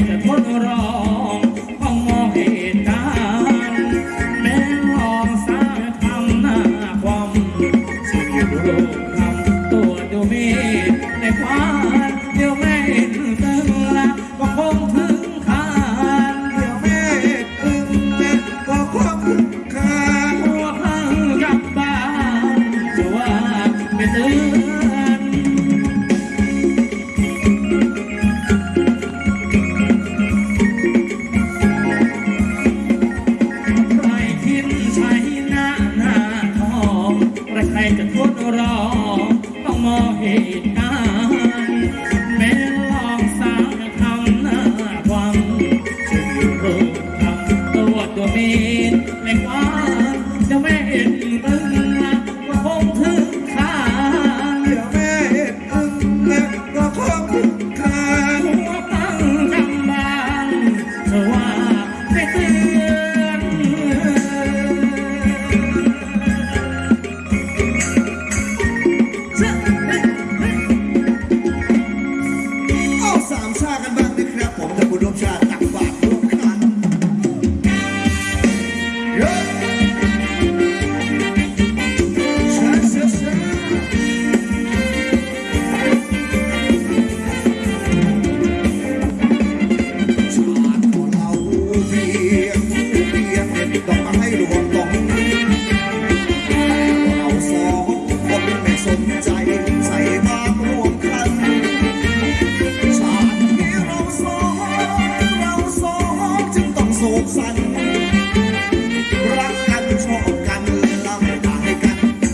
make it. รอต้องมองเหตุการณ์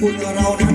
put around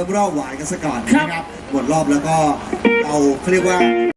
รอบแรกประเดิมรอบหวานกันซะก่อนนะครับหมดรอบแล้วก็เอาเขาเรียกว่า